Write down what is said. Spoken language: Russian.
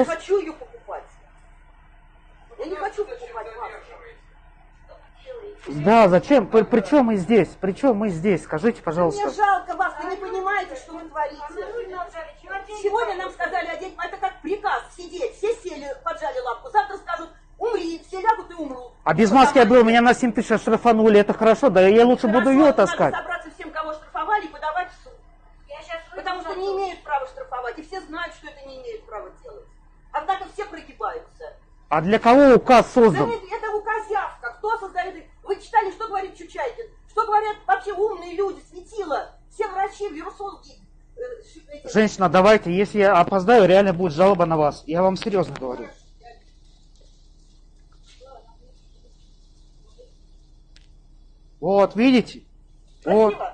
Не хочу ее покупать. Я не хочу покупать маску. Да, зачем? При, при чем мы здесь? При чем мы здесь? Скажите, Мне пожалуйста. жалко вас, вы не понимаете, что вы творите. Сегодня нам сказали одеть, это как приказ, сидеть. Все сели, поджали лапку. Завтра скажут, умри, все лягут и умрут. А без маски я был, меня на 7 тысяч оштрафанули, это хорошо, да я лучше буду Хорошо, ее надо таскать. собраться всем, кого штрафовали, и подавать в суд. Потому что не имеют права штрафовать, и все знают, что это не имеют права делать. Однако все прогибаются. А для кого указ Да создан? это, это указявка. Кто создает? Вы читали, что говорит Чучайкин? Что говорят вообще умные люди, светила, все врачи, вирусологи. э, Женщина, давайте, если я опоздаю, реально будет жалоба на вас. Я вам серьезно говорю. Вот, видите? Вот. Спасибо. Довольны?